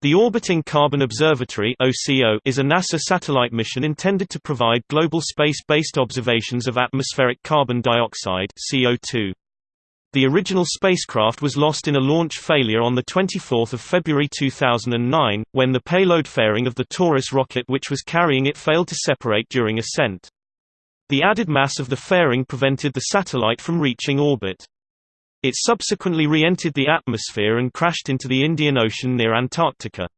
The Orbiting Carbon Observatory is a NASA satellite mission intended to provide global space-based observations of atmospheric carbon dioxide (CO2). The original spacecraft was lost in a launch failure on the 24th of February 2009 when the payload fairing of the Taurus rocket which was carrying it failed to separate during ascent. The added mass of the fairing prevented the satellite from reaching orbit. It subsequently re-entered the atmosphere and crashed into the Indian Ocean near Antarctica.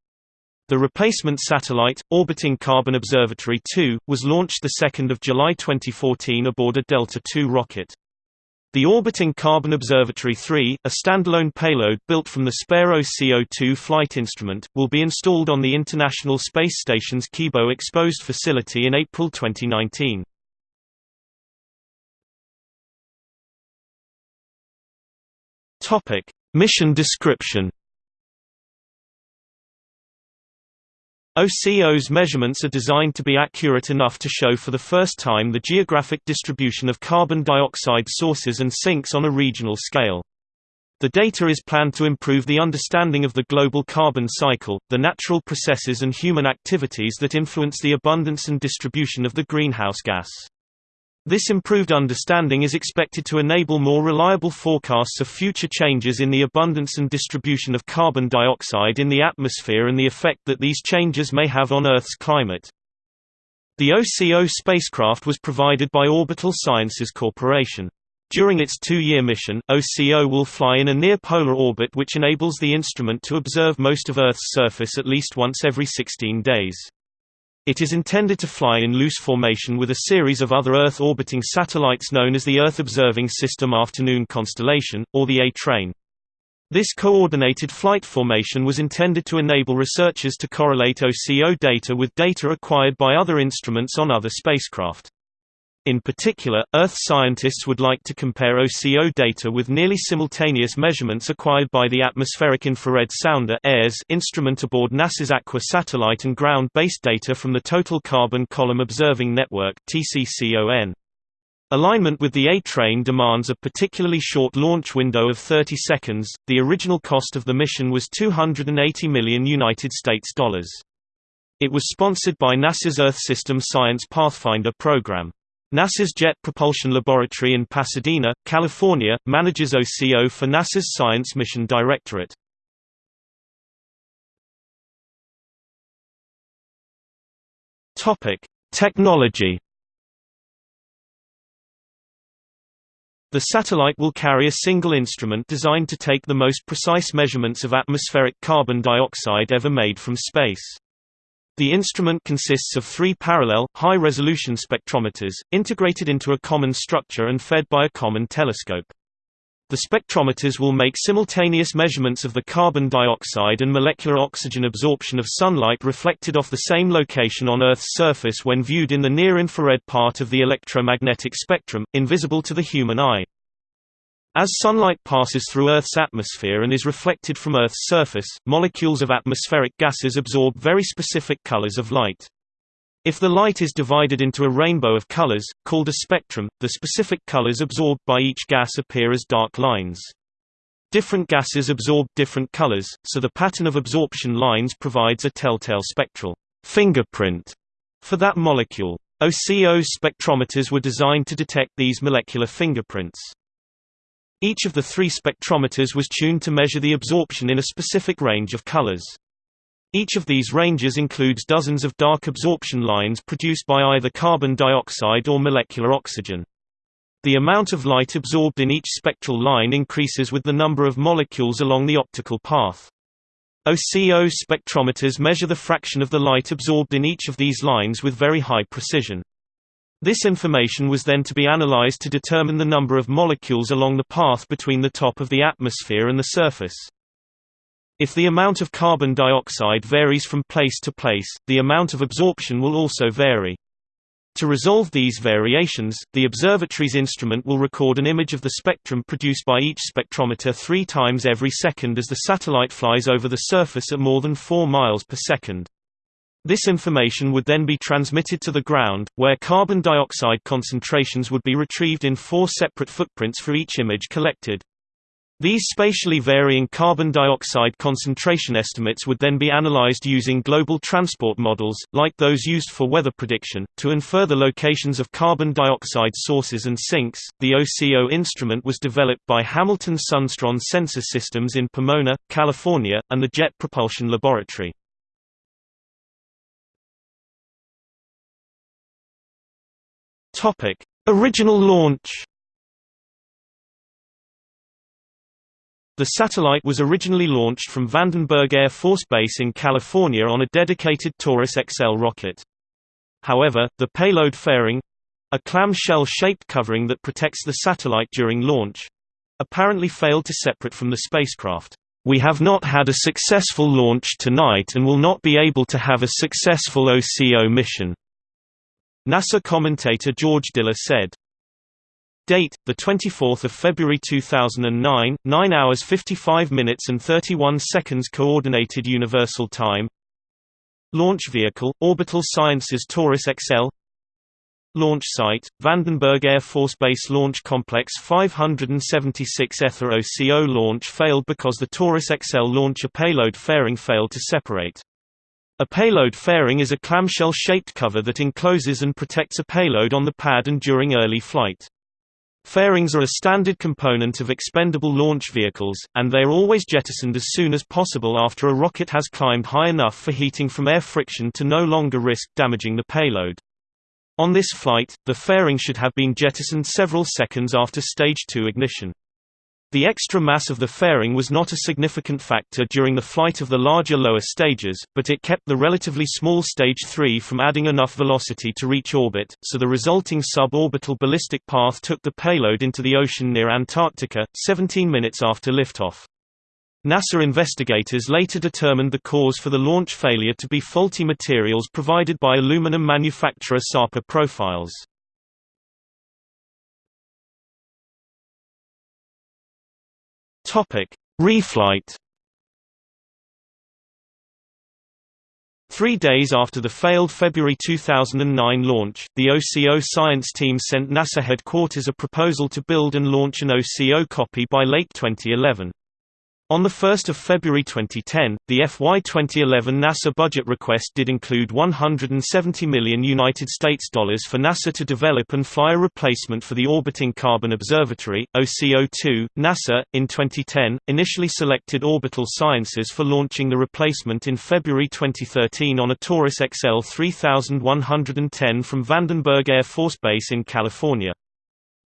The replacement satellite, Orbiting Carbon Observatory 2, was launched 2 July 2014 aboard a Delta II rocket. The Orbiting Carbon Observatory 3, a standalone payload built from the Spare CO2 flight instrument, will be installed on the International Space Station's Kibo exposed facility in April 2019. Topic: Mission description. OCO's measurements are designed to be accurate enough to show for the first time the geographic distribution of carbon dioxide sources and sinks on a regional scale. The data is planned to improve the understanding of the global carbon cycle, the natural processes and human activities that influence the abundance and distribution of the greenhouse gas. This improved understanding is expected to enable more reliable forecasts of future changes in the abundance and distribution of carbon dioxide in the atmosphere and the effect that these changes may have on Earth's climate. The OCO spacecraft was provided by Orbital Sciences Corporation. During its two-year mission, OCO will fly in a near-polar orbit which enables the instrument to observe most of Earth's surface at least once every 16 days. It is intended to fly in loose formation with a series of other Earth-orbiting satellites known as the Earth Observing System Afternoon Constellation, or the A-Train. This coordinated flight formation was intended to enable researchers to correlate OCO data with data acquired by other instruments on other spacecraft. In particular, Earth scientists would like to compare OCO data with nearly simultaneous measurements acquired by the Atmospheric Infrared Sounder instrument aboard NASA's Aqua satellite and ground-based data from the Total Carbon Column Observing Network. Alignment with the A-train demands a particularly short launch window of 30 seconds. The original cost of the mission was 280 million United States dollars. It was sponsored by NASA's Earth System Science Pathfinder program. NASA's Jet Propulsion Laboratory in Pasadena, California, manages OCO for NASA's Science Mission Directorate. Technology. The satellite will carry a single instrument designed to take the most precise measurements of atmospheric carbon dioxide ever made from space. The instrument consists of three parallel, high-resolution spectrometers, integrated into a common structure and fed by a common telescope. The spectrometers will make simultaneous measurements of the carbon dioxide and molecular oxygen absorption of sunlight reflected off the same location on Earth's surface when viewed in the near-infrared part of the electromagnetic spectrum, invisible to the human eye. As sunlight passes through Earth's atmosphere and is reflected from Earth's surface, molecules of atmospheric gases absorb very specific colors of light. If the light is divided into a rainbow of colors, called a spectrum, the specific colors absorbed by each gas appear as dark lines. Different gases absorb different colors, so the pattern of absorption lines provides a telltale spectral fingerprint for that molecule. OCO's spectrometers were designed to detect these molecular fingerprints. Each of the three spectrometers was tuned to measure the absorption in a specific range of colors. Each of these ranges includes dozens of dark absorption lines produced by either carbon dioxide or molecular oxygen. The amount of light absorbed in each spectral line increases with the number of molecules along the optical path. OCO spectrometers measure the fraction of the light absorbed in each of these lines with very high precision. This information was then to be analyzed to determine the number of molecules along the path between the top of the atmosphere and the surface. If the amount of carbon dioxide varies from place to place, the amount of absorption will also vary. To resolve these variations, the observatory's instrument will record an image of the spectrum produced by each spectrometer three times every second as the satellite flies over the surface at more than 4 miles per second. This information would then be transmitted to the ground, where carbon dioxide concentrations would be retrieved in four separate footprints for each image collected. These spatially varying carbon dioxide concentration estimates would then be analyzed using global transport models, like those used for weather prediction, to infer the locations of carbon dioxide sources and sinks. The OCO instrument was developed by Hamilton Sundstrand Sensor Systems in Pomona, California, and the Jet Propulsion Laboratory. Topic: Original launch. The satellite was originally launched from Vandenberg Air Force Base in California on a dedicated Taurus XL rocket. However, the payload fairing—a clamshell-shaped covering that protects the satellite during launch—apparently failed to separate from the spacecraft. We have not had a successful launch tonight and will not be able to have a successful OCO mission. NASA commentator George Diller said. Date: the 24th of February 2009, 9 hours 55 minutes and 31 seconds Coordinated Universal Time. Launch vehicle: Orbital Sciences Taurus XL. Launch site: Vandenberg Air Force Base Launch Complex 576E the OCO launch failed because the Taurus XL launcher payload fairing failed to separate. A payload fairing is a clamshell-shaped cover that encloses and protects a payload on the pad and during early flight. Fairings are a standard component of expendable launch vehicles, and they are always jettisoned as soon as possible after a rocket has climbed high enough for heating from air friction to no longer risk damaging the payload. On this flight, the fairing should have been jettisoned several seconds after Stage 2 ignition. The extra mass of the fairing was not a significant factor during the flight of the larger lower stages, but it kept the relatively small Stage 3 from adding enough velocity to reach orbit, so the resulting suborbital ballistic path took the payload into the ocean near Antarctica, 17 minutes after liftoff. NASA investigators later determined the cause for the launch failure to be faulty materials provided by aluminum manufacturer Sapa Profiles. Topic: Reflight. Three days after the failed February 2009 launch, the OCO science team sent NASA headquarters a proposal to build and launch an OCO copy by late 2011. On 1 February 2010, the FY 2011 NASA budget request did include 170 million United States dollars for NASA to develop and fly a replacement for the Orbiting Carbon Observatory (OCO2). NASA, in 2010, initially selected Orbital Sciences for launching the replacement in February 2013 on a Taurus XL 3110 from Vandenberg Air Force Base in California.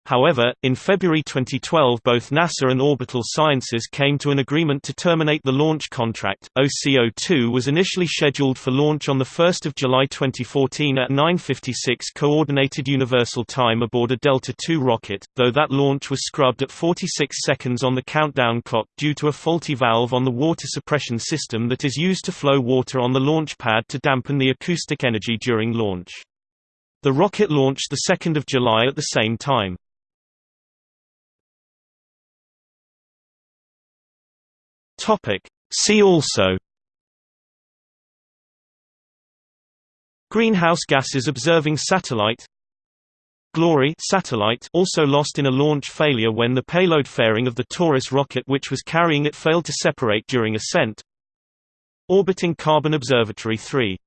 However, in February 2012 both NASA and Orbital Sciences came to an agreement to terminate the launch contract. OCO-2 was initially scheduled for launch on 1 July 2014 at 9.56 Coordinated Universal Time aboard a Delta II rocket, though that launch was scrubbed at 46 seconds on the countdown clock due to a faulty valve on the water suppression system that is used to flow water on the launch pad to dampen the acoustic energy during launch. The rocket launched 2 July at the same time. Topic. See also Greenhouse gases observing satellite Glory satellite also lost in a launch failure when the payload fairing of the Taurus rocket which was carrying it failed to separate during ascent Orbiting Carbon Observatory 3